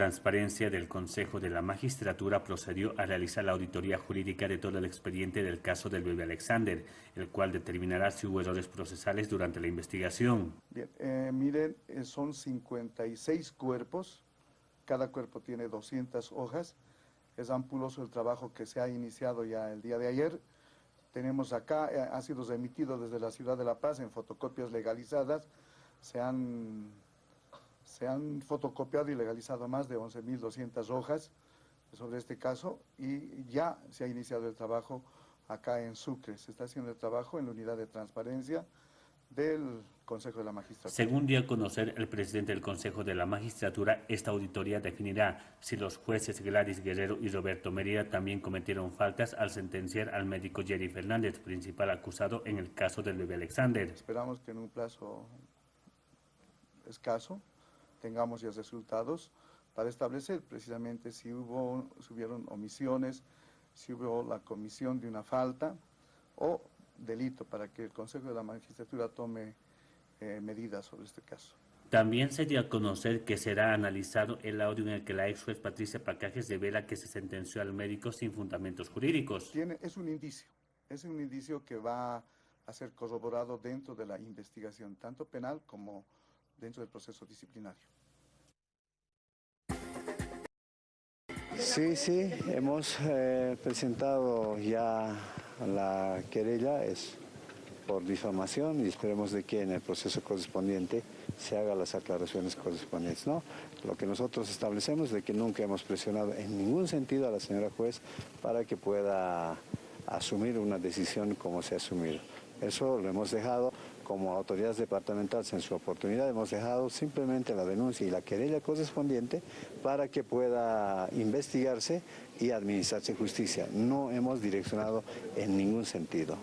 Transparencia del Consejo de la Magistratura procedió a realizar la auditoría jurídica de todo el expediente del caso del bebé Alexander, el cual determinará si hubo errores procesales durante la investigación. Bien, eh, miren, eh, son 56 cuerpos, cada cuerpo tiene 200 hojas, es ampuloso el trabajo que se ha iniciado ya el día de ayer. Tenemos acá, eh, ha sido remitido desde la ciudad de La Paz en fotocopias legalizadas, se han se han fotocopiado y legalizado más de 11.200 hojas sobre este caso y ya se ha iniciado el trabajo acá en Sucre. Se está haciendo el trabajo en la unidad de transparencia del Consejo de la Magistratura. Según dio a conocer el presidente del Consejo de la Magistratura, esta auditoría definirá si los jueces Gladys Guerrero y Roberto Mérida también cometieron faltas al sentenciar al médico Jerry Fernández, principal acusado en el caso del bebé Alexander. Esperamos que en un plazo escaso tengamos ya resultados para establecer precisamente si, hubo, si hubieron omisiones, si hubo la comisión de una falta o delito para que el Consejo de la Magistratura tome eh, medidas sobre este caso. También se dio a conocer que será analizado el audio en el que la ex juez Patricia Pacajes revela que se sentenció al médico sin fundamentos jurídicos. Tiene, es un indicio, es un indicio que va a ser corroborado dentro de la investigación, tanto penal como dentro del proceso disciplinario. Sí, sí, hemos eh, presentado ya la querella, es por difamación y esperemos de que en el proceso correspondiente se hagan las aclaraciones correspondientes. ¿no? Lo que nosotros establecemos es de que nunca hemos presionado en ningún sentido a la señora juez para que pueda asumir una decisión como se ha asumido. Eso lo hemos dejado como autoridades departamentales en su oportunidad, hemos dejado simplemente la denuncia y la querella correspondiente para que pueda investigarse y administrarse justicia. No hemos direccionado en ningún sentido.